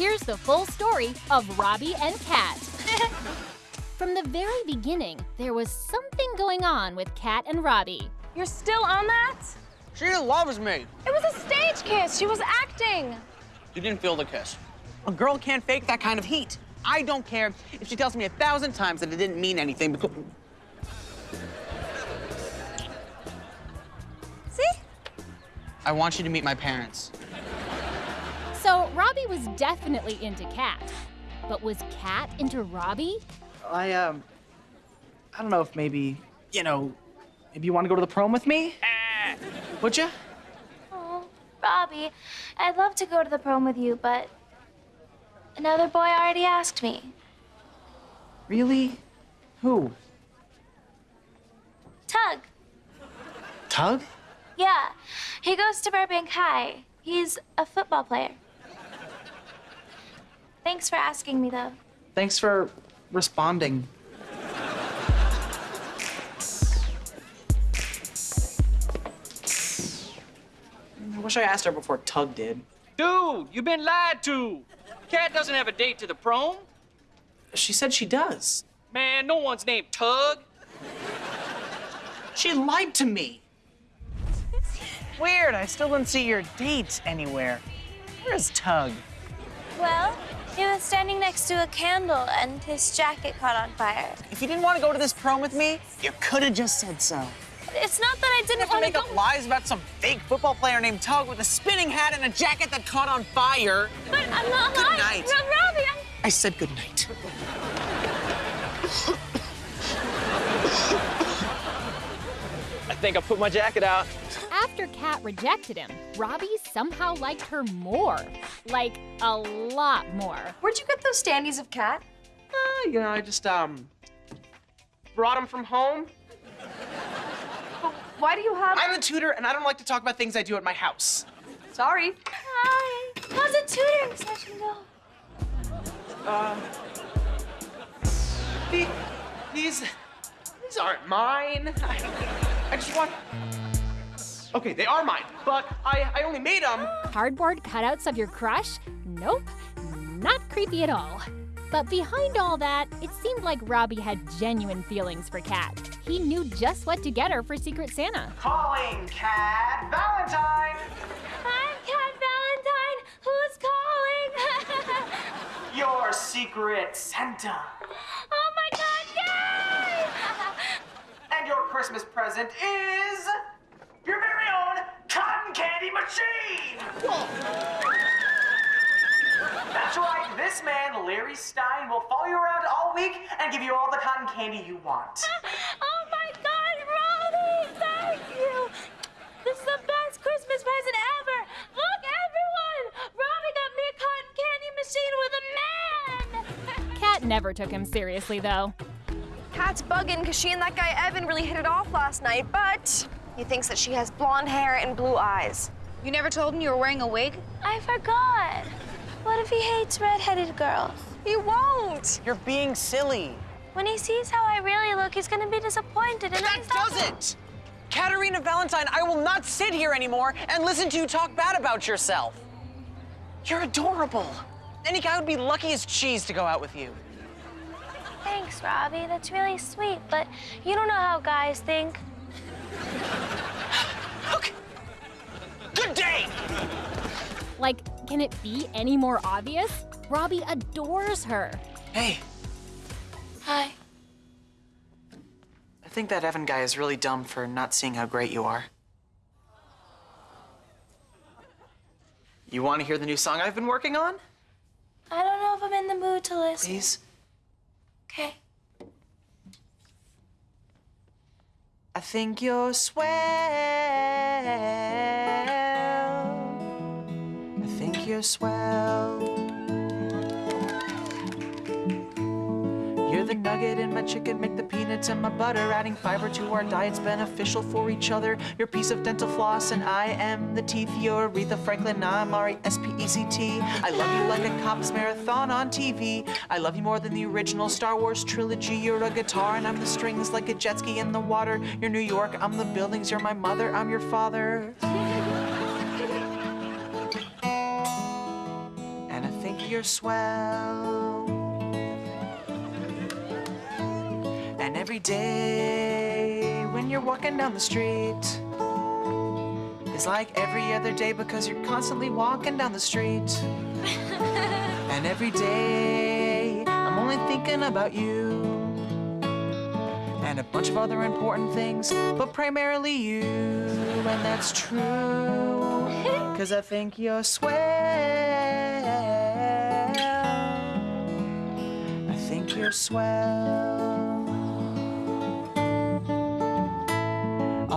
here's the full story of Robbie and Cat. From the very beginning, there was something going on with Cat and Robbie. You're still on that? She loves me. It was a stage kiss. She was acting. You didn't feel the kiss. A girl can't fake that kind of heat. I don't care if she tells me a thousand times that it didn't mean anything because... See? I want you to meet my parents. So Robbie was definitely into Cat. But was Cat into Robbie? I, um, I don't know if maybe, you know, maybe you want to go to the prom with me? Would you? Oh, Robbie, I'd love to go to the prom with you, but another boy already asked me. Really? Who? Tug. Tug? Yeah, he goes to Burbank High. He's a football player. Thanks for asking me, though. Thanks for responding. I wish I asked her before Tug did. Dude, you've been lied to. Cat doesn't have a date to the prom. She said she does. Man, no one's named Tug. She lied to me. Weird, I still didn't see your date anywhere. Where's Tug? Well, he was standing next to a candle and his jacket caught on fire. If you didn't want to go to this prom with me, you could have just said so. It's not that I didn't have to want make to make up lies about some fake football player named Tug with a spinning hat and a jacket that caught on fire. But I'm not Good lying. night. Ro- Robbie, I'm... I said good night. I think I put my jacket out. After Cat rejected him, Robbie somehow liked her more. Like, a lot more. Where'd you get those standees of Cat? Uh, you know, I just, um, brought them from home. But Why do you have... I'm the tutor, and I don't like to talk about things I do at my house. Sorry. Hi. How's a tutoring session go? The- These, these aren't mine. I, I just want. Okay, they are mine, but I, I only made them. Cardboard cutouts of your crush? Nope, not creepy at all. But behind all that, it seemed like Robbie had genuine feelings for Cat. He knew just what to get her for Secret Santa. Calling, Cat Valentine. I'm Cat Valentine. Who's calling? Your secret Santa. oh my God! Yay! And your Christmas present is your very own cotton candy machine. That's right. This man, Larry Stein, will follow you around all week and give you all the cotton candy you want. oh my God, Robbie! Thank you. This is the best Christmas present ever. Look, everyone! Robbie got me a cotton candy machine with a man. Cat never took him seriously, though. Cat's bugging because she and that guy Evan really hit it off last night, but he thinks that she has blonde hair and blue eyes. You never told him you were wearing a wig? I forgot. What if he hates redheaded girls? He won't. You're being silly. When he sees how I really look, he's gonna be disappointed. And That doesn't! Caterina Valentine, I will not sit here anymore and listen to you talk bad about yourself. You're adorable. Any guy would be lucky as cheese to go out with you. Thanks, Robbie. That's really sweet, but you don't know how guys think. Okay. Good day! Like, can it be any more obvious? Robbie adores her. Hey, Hi. I think that Evan guy is really dumb for not seeing how great you are. You want to hear the new song I've been working on? I don't know if I'm in the mood to listen. Please? Okay. I think you're swell. I think you're swell. The nugget in my chicken, make the peanuts and my butter. Adding fiber to our diet's beneficial for each other. You're piece of dental floss, and I am the teeth. You're Aretha Franklin, I'm R E S P E C T. I love you like a cops marathon on TV. I love you more than the original Star Wars trilogy. You're a guitar, and I'm the strings like a jet ski in the water. You're New York, I'm the buildings. You're my mother, I'm your father. And I think you're swell. Every day when you're walking down the street is like every other day because you're constantly walking down the street. and every day I'm only thinking about you and a bunch of other important things, but primarily you. And that's true, cause I think you're swell. I think you're swell.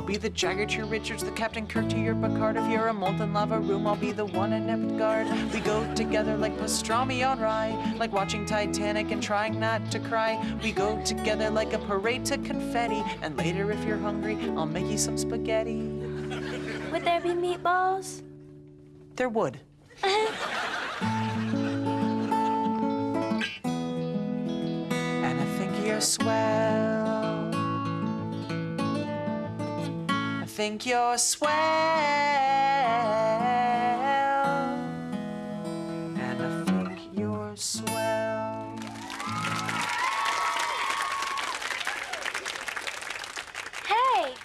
Be the Jagger to your Richards, the Captain Kirk to your Picard. If you're a molten lava room, I'll be the one in Guard. We go together like pastrami on rye, like watching Titanic and trying not to cry. We go together like a parade to confetti. And later, if you're hungry, I'll make you some spaghetti. Would there be meatballs? There would. and I think you're swell. Think you're swell. And I think you're swell. Hey!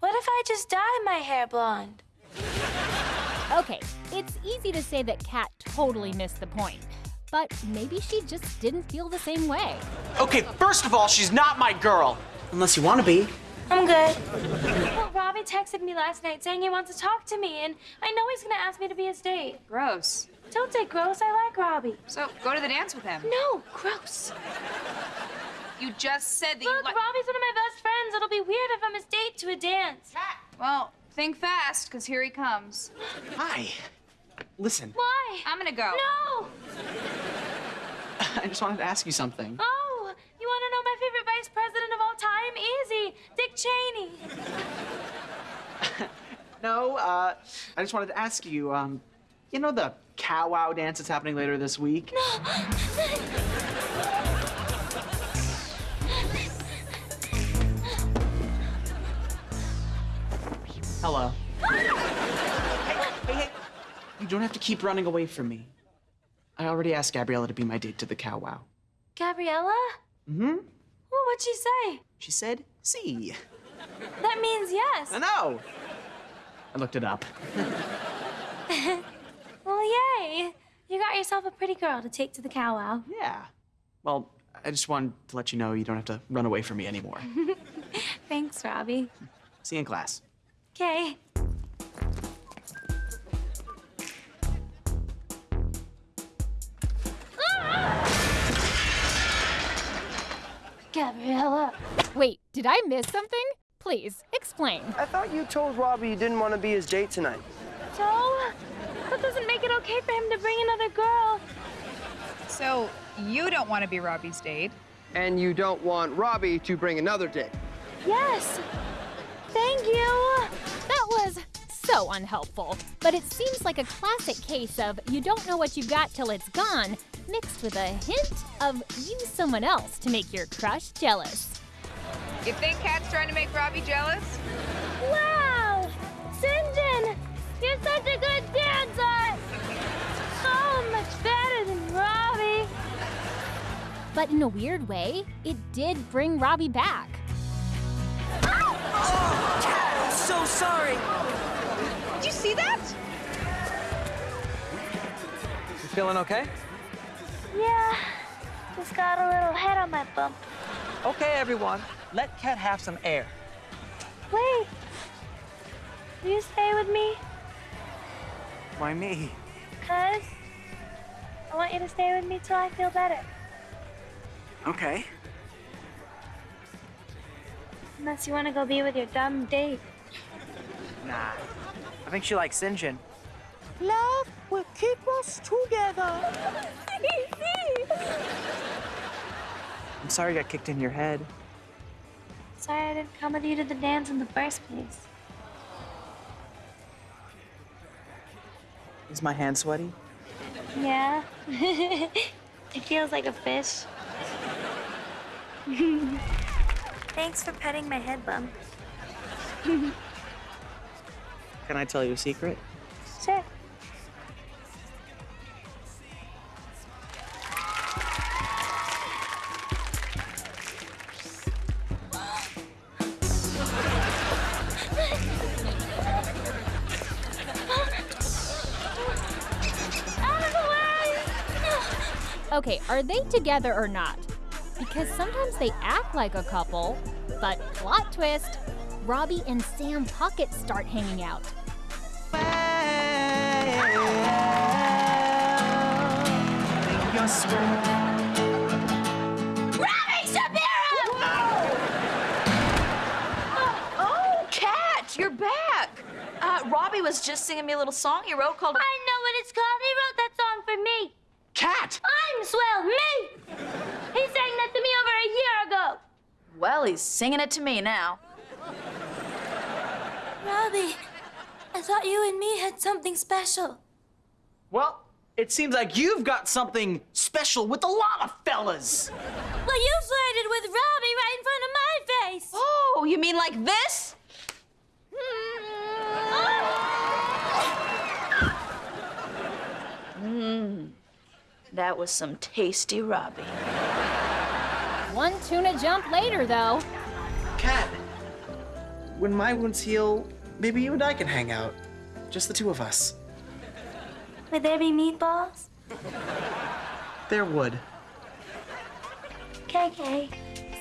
What if I just dye my hair blonde? Okay, it's easy to say that Cat totally missed the point. But maybe she just didn't feel the same way. Okay, first of all, she's not my girl. Unless you want to be. I'm good. Well, Robbie texted me last night saying he wants to talk to me, and I know he's gonna ask me to be his date. Gross. Don't say gross, I like Robbie. So go to the dance with him. No, gross. You just said that you Look. Robbie's one of my best friends. It'll be weird if I'm his date to a dance. Well, think fast, because here he comes. Hi. Listen, Why? I'm gonna go. No! I just wanted to ask you something. Oh, Dick Cheney. No, uh, I just wanted to ask you, um, you know the cow wow dance that's happening later this week? No. Hello. hey, hey, hey. You don't have to keep running away from me. I already asked Gabriella to be my date to the cow wow. Gabriella? Mm-hmm. Well, what'd she say? She said, see. That means yes. I know. I looked it up. Well, yay. You got yourself a pretty girl to take to the cow wow. Yeah. Well, I just wanted to let you know you don't have to run away from me anymore. Thanks, Robbie. See you in class. Okay. Gabriella. Wait, did I miss something? Please, explain. I thought you told Robbie you didn't want to be his date tonight. So? That doesn't make it okay for him to bring another girl. So you don't want to be Robbie's date. And you don't want Robbie to bring another date. Yes. Thank you. That was so unhelpful. But it seems like a classic case of you don't know what you've got till it's gone, mixed with a hint of use someone else to make your crush jealous. You think Cat's trying to make Robbie jealous? Wow! Sinjin, you're such a good dancer! So much better than Robbie. But in a weird way, it did bring Robbie back. Oh, so sorry. Did you see that? You feeling okay? Yeah, just got a little head on my bump. Okay, everyone, let Cat have some air. Wait. Will you stay with me? Why me? Cause I want you to stay with me till I feel better. Okay. Unless you want to go be with your dumb date. Nah. I think she likes Sinjin. Love will keep us together. I'm sorry I got kicked in your head. Sorry I didn't come with you to the dance in the first place. Is my hand sweaty? Yeah. it feels like a fish. Thanks for petting my head bump. Can I tell you a secret? Sure. Okay, are they together or not? Because sometimes they act like a couple, but plot twist Robbie and Sam Puckett start hanging out. Robbie Shapiro! Oh, Cat, you're back. Uh, Robbie was just singing me a little song he wrote called. I know what it's called. He wrote that song for me. Cat! I'm swell, me! He sang that to me over a year ago. Well, he's singing it to me now. Robbie, I thought you and me had something special. Well, it seems like you've got something special with a lot of fellas. Well, you flirted with Robbie right in front of my face. Oh, you mean like this? Mmm. That was some tasty Robbie. One tuna jump later, though. Cat, when my wounds heal, maybe you and I can hang out. Just the two of us. Would there be meatballs? There would. KK.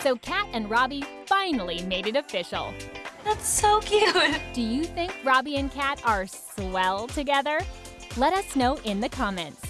So Cat and Robbie finally made it official. That's so cute. Do you think Robbie and Cat are swell together? Let us know in the comments.